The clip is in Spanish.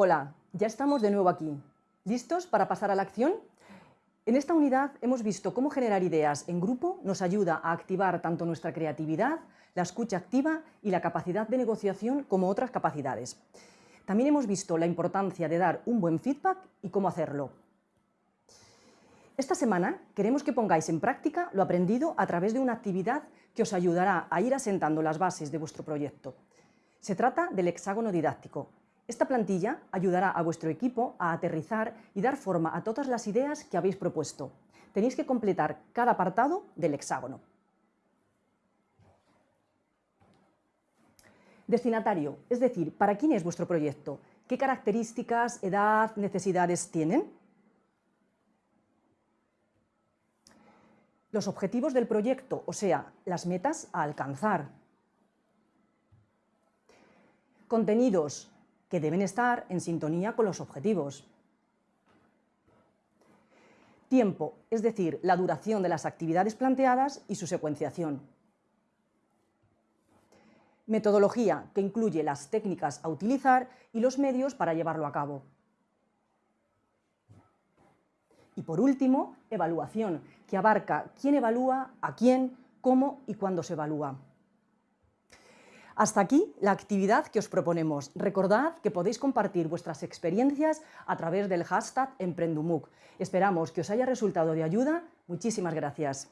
Hola, ya estamos de nuevo aquí. ¿Listos para pasar a la acción? En esta unidad hemos visto cómo generar ideas en grupo nos ayuda a activar tanto nuestra creatividad, la escucha activa y la capacidad de negociación como otras capacidades. También hemos visto la importancia de dar un buen feedback y cómo hacerlo. Esta semana queremos que pongáis en práctica lo aprendido a través de una actividad que os ayudará a ir asentando las bases de vuestro proyecto. Se trata del hexágono didáctico. Esta plantilla ayudará a vuestro equipo a aterrizar y dar forma a todas las ideas que habéis propuesto. Tenéis que completar cada apartado del hexágono. Destinatario, es decir, ¿para quién es vuestro proyecto? ¿Qué características, edad, necesidades tienen? Los objetivos del proyecto, o sea, las metas a alcanzar. Contenidos que deben estar en sintonía con los objetivos. Tiempo, es decir, la duración de las actividades planteadas y su secuenciación. Metodología, que incluye las técnicas a utilizar y los medios para llevarlo a cabo. Y por último, evaluación, que abarca quién evalúa, a quién, cómo y cuándo se evalúa. Hasta aquí la actividad que os proponemos. Recordad que podéis compartir vuestras experiencias a través del hashtag Emprendumuc. Esperamos que os haya resultado de ayuda. Muchísimas gracias.